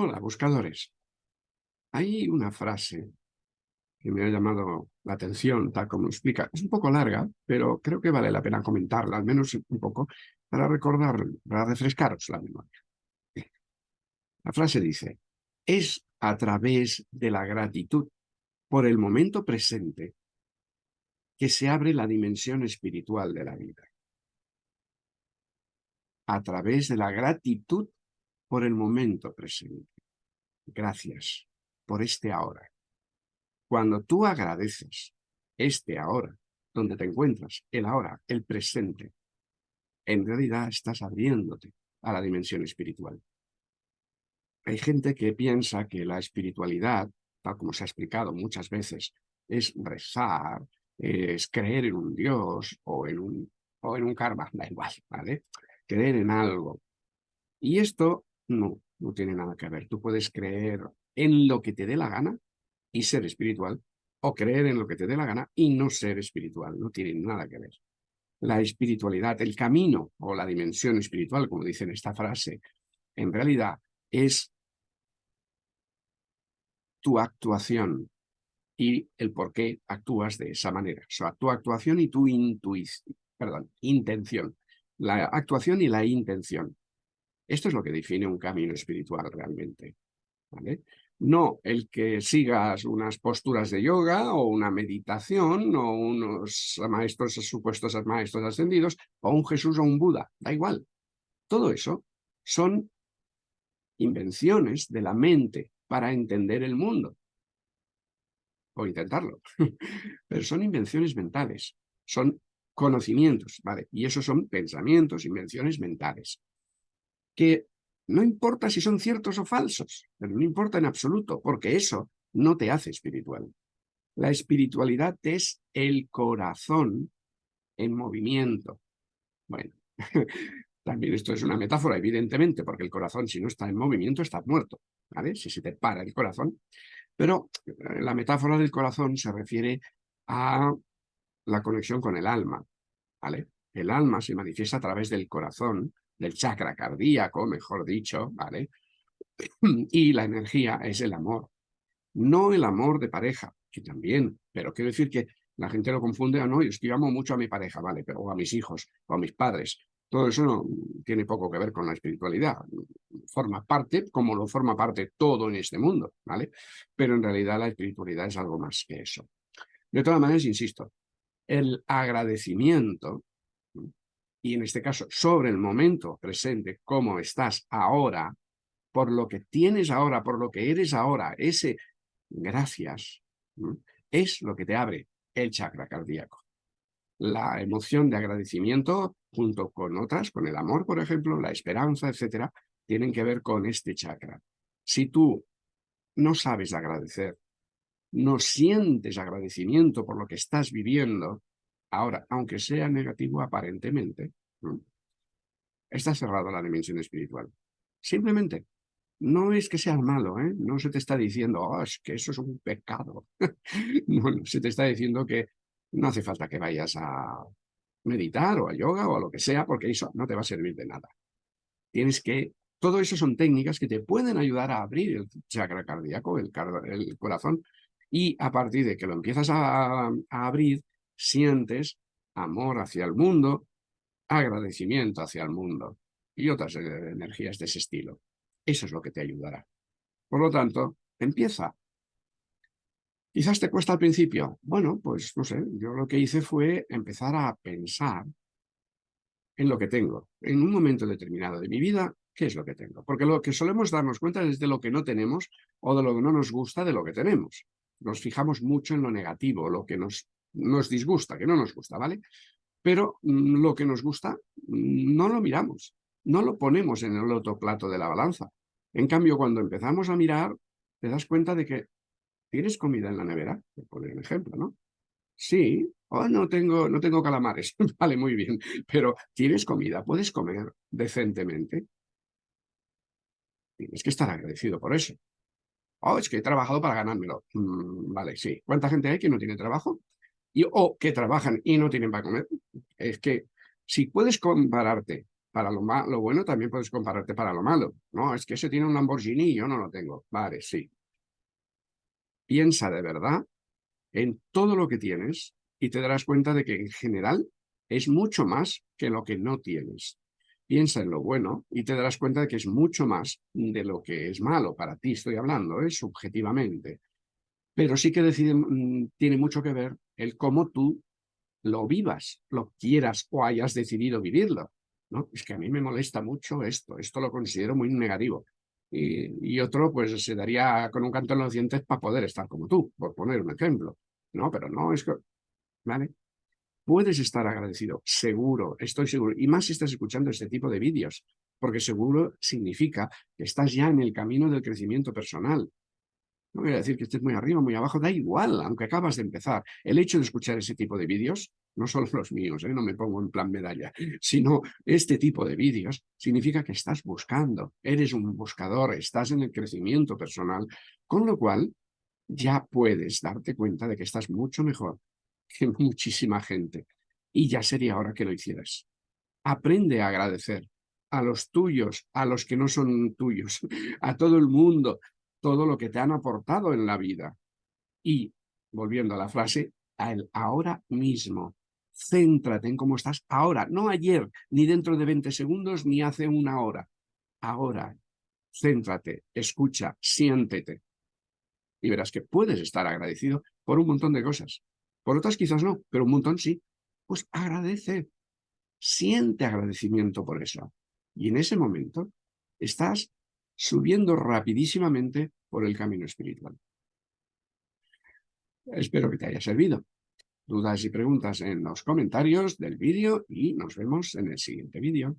Hola, buscadores. Hay una frase que me ha llamado la atención, tal como lo explica. Es un poco larga, pero creo que vale la pena comentarla, al menos un poco, para recordar, para refrescaros la memoria. La frase dice, es a través de la gratitud por el momento presente que se abre la dimensión espiritual de la vida. A través de la gratitud por el momento presente. Gracias por este ahora. Cuando tú agradeces este ahora, donde te encuentras, el ahora, el presente, en realidad estás abriéndote a la dimensión espiritual. Hay gente que piensa que la espiritualidad, tal como se ha explicado muchas veces, es rezar, es creer en un Dios o en un, o en un karma, da igual, ¿vale? Creer en algo. Y esto no, no tiene nada que ver. Tú puedes creer en lo que te dé la gana y ser espiritual, o creer en lo que te dé la gana y no ser espiritual. No tiene nada que ver. La espiritualidad, el camino o la dimensión espiritual, como dice esta frase, en realidad es tu actuación y el por qué actúas de esa manera. O sea, tu actuación y tu intuición, perdón, intención. La actuación y la intención. Esto es lo que define un camino espiritual realmente. ¿vale? No el que sigas unas posturas de yoga o una meditación o unos maestros supuestos maestros ascendidos o un Jesús o un Buda, da igual. Todo eso son invenciones de la mente para entender el mundo. O intentarlo. Pero son invenciones mentales, son conocimientos, ¿vale? Y esos son pensamientos, invenciones mentales que no importa si son ciertos o falsos, pero no importa en absoluto, porque eso no te hace espiritual. La espiritualidad es el corazón en movimiento. Bueno, también esto es una metáfora, evidentemente, porque el corazón, si no está en movimiento, está muerto, ¿vale? Si se te para el corazón. Pero eh, la metáfora del corazón se refiere a la conexión con el alma, ¿vale? El alma se manifiesta a través del corazón, del chakra cardíaco, mejor dicho, ¿vale? Y la energía es el amor. No el amor de pareja, que también, pero quiero decir que la gente lo confunde, ah, no, yo es que amo mucho a mi pareja, ¿vale? Pero, o a mis hijos, o a mis padres. Todo eso no tiene poco que ver con la espiritualidad. Forma parte, como lo forma parte todo en este mundo, ¿vale? Pero en realidad la espiritualidad es algo más que eso. De todas maneras, insisto, el agradecimiento y en este caso sobre el momento presente, cómo estás ahora, por lo que tienes ahora, por lo que eres ahora, ese gracias, es lo que te abre el chakra cardíaco. La emoción de agradecimiento, junto con otras, con el amor, por ejemplo, la esperanza, etcétera, tienen que ver con este chakra. Si tú no sabes agradecer, no sientes agradecimiento por lo que estás viviendo, Ahora, aunque sea negativo aparentemente, está cerrado la dimensión espiritual. Simplemente, no es que sea malo, ¿eh? no se te está diciendo, oh, es que eso es un pecado. no, se te está diciendo que no hace falta que vayas a meditar o a yoga o a lo que sea, porque eso no te va a servir de nada. Tienes que, todo eso son técnicas que te pueden ayudar a abrir el chakra cardíaco, el, corazón, y a partir de que lo empiezas a abrir, sientes amor hacia el mundo, agradecimiento hacia el mundo y otras eh, energías de ese estilo. Eso es lo que te ayudará. Por lo tanto, empieza. Quizás te cuesta al principio. Bueno, pues no sé, yo lo que hice fue empezar a pensar en lo que tengo. En un momento determinado de mi vida, ¿qué es lo que tengo? Porque lo que solemos darnos cuenta es de lo que no tenemos o de lo que no nos gusta de lo que tenemos. Nos fijamos mucho en lo negativo, lo que nos nos disgusta, que no nos gusta, ¿vale? Pero mm, lo que nos gusta mm, no lo miramos, no lo ponemos en el otro plato de la balanza. En cambio, cuando empezamos a mirar, te das cuenta de que tienes comida en la nevera, por poner un ejemplo, ¿no? Sí, oh, no tengo, no tengo calamares, vale, muy bien, pero tienes comida, puedes comer decentemente. Tienes que estar agradecido por eso. Oh, es que he trabajado para ganármelo. Mm, vale, sí. ¿Cuánta gente hay que no tiene trabajo? O que trabajan y no tienen para comer. Es que si puedes compararte para lo, lo bueno también puedes compararte para lo malo. No, es que ese tiene un Lamborghini y yo no lo tengo. Vale, sí. Piensa de verdad en todo lo que tienes y te darás cuenta de que en general es mucho más que lo que no tienes. Piensa en lo bueno y te darás cuenta de que es mucho más de lo que es malo. Para ti estoy hablando, ¿eh? subjetivamente. Pero sí que mm, tiene mucho que ver el cómo tú lo vivas, lo quieras o hayas decidido vivirlo. ¿no? Es que a mí me molesta mucho esto, esto lo considero muy negativo. Y, otro, pues se daría con un canto en los dientes para poder estar como tú, por poner un ejemplo. No, pero no, es que... ¿Vale? Puedes estar agradecido, seguro, estoy seguro. Y más si estás escuchando este tipo de vídeos, porque seguro significa que estás ya en el camino del crecimiento personal. No voy a decir que estés muy arriba, muy abajo, da igual, aunque acabas de empezar. El hecho de escuchar ese tipo de vídeos, no solo los míos, ¿eh? no me pongo en plan medalla, sino este tipo de vídeos, significa que estás buscando, eres un buscador, estás en el crecimiento personal, con lo cual ya puedes darte cuenta de que estás mucho mejor que muchísima gente. Y ya sería hora que lo hicieras. Aprende a agradecer a los tuyos, a los que no son tuyos, a todo el mundo, todo lo que te han aportado en la vida. Y, volviendo a la frase, a el ahora mismo. Céntrate en cómo estás ahora, no ayer, ni dentro de 20 segundos, ni hace una hora. Ahora, céntrate, escucha, siéntete. Y verás que puedes estar agradecido por un montón de cosas. Por otras quizás no, pero un montón sí. Pues agradece, siente agradecimiento por eso. Y en ese momento estás subiendo rapidísimamente por el camino espiritual. Espero que te haya servido. Dudas y preguntas en los comentarios del vídeo y nos vemos en el siguiente vídeo.